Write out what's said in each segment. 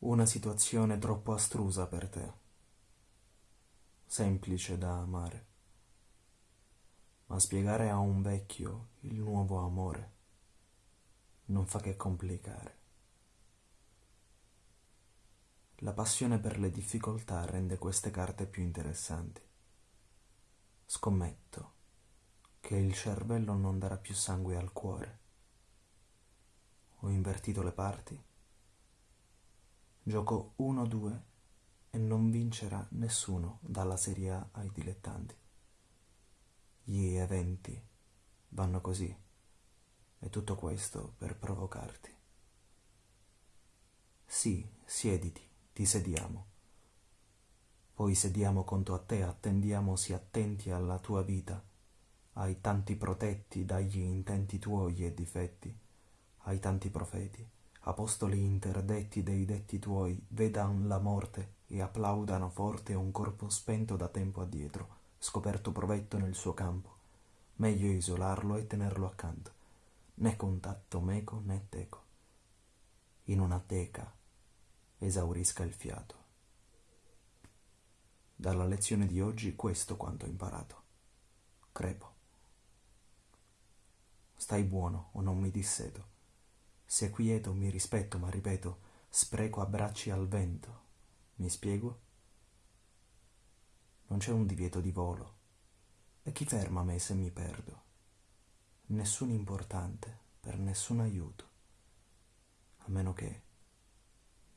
Una situazione troppo astrusa per te, semplice da amare, ma spiegare a un vecchio il nuovo amore non fa che complicare. La passione per le difficoltà rende queste carte più interessanti. Scommetto che il cervello non darà più sangue al cuore. Ho invertito le parti? Gioco 1-2 e non vincerà nessuno dalla Serie A ai dilettanti. Gli eventi vanno così e tutto questo per provocarti. Sì, siediti, ti sediamo. Poi sediamo conto a te, attendiamo si attenti alla tua vita, ai tanti protetti dagli intenti tuoi e difetti, ai tanti profeti apostoli interdetti dei detti tuoi vedan la morte e applaudano forte un corpo spento da tempo addietro, scoperto provetto nel suo campo. Meglio isolarlo e tenerlo accanto, né contatto meco né teco. In una teca esaurisca il fiato. Dalla lezione di oggi questo quanto ho imparato. Crepo. Stai buono o non mi disseto se quieto mi rispetto, ma ripeto, spreco abbracci al vento. Mi spiego? Non c'è un divieto di volo. E chi ferma me se mi perdo? Nessun importante, per nessun aiuto. A meno che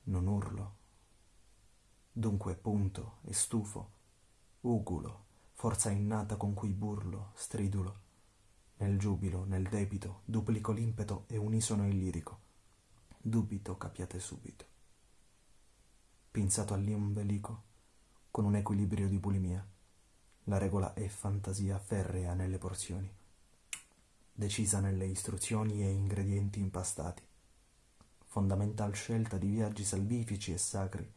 non urlo. Dunque punto e stufo, ugulo, forza innata con cui burlo, stridulo nel giubilo, nel debito, duplico l'impeto e unisono il lirico. Dubito capiate subito. Pinzato all'ombelico, con un equilibrio di bulimia, la regola è fantasia ferrea nelle porzioni, decisa nelle istruzioni e ingredienti impastati, fondamental scelta di viaggi salvifici e sacri,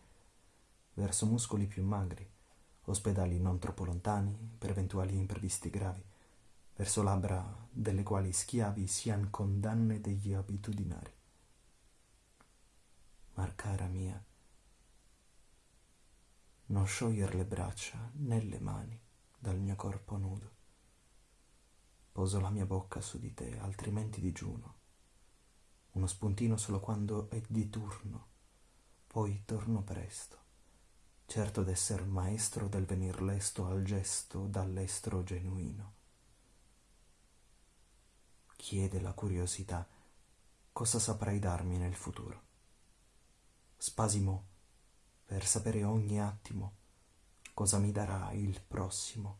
verso muscoli più magri, ospedali non troppo lontani per eventuali imprevisti gravi, verso labbra delle quali schiavi sian condanne degli abitudinari. Marcara mia, non scioglier le braccia né le mani dal mio corpo nudo. Poso la mia bocca su di te, altrimenti digiuno. Uno spuntino solo quando è di turno, poi torno presto, certo d'esser maestro del venir lesto al gesto dall'estro genuino chiede la curiosità, cosa saprai darmi nel futuro. Spasimo per sapere ogni attimo cosa mi darà il prossimo.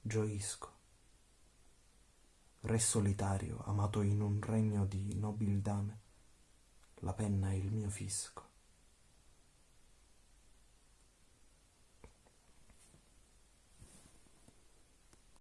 Gioisco. Re solitario, amato in un regno di nobil dame, la penna è il mio fisco.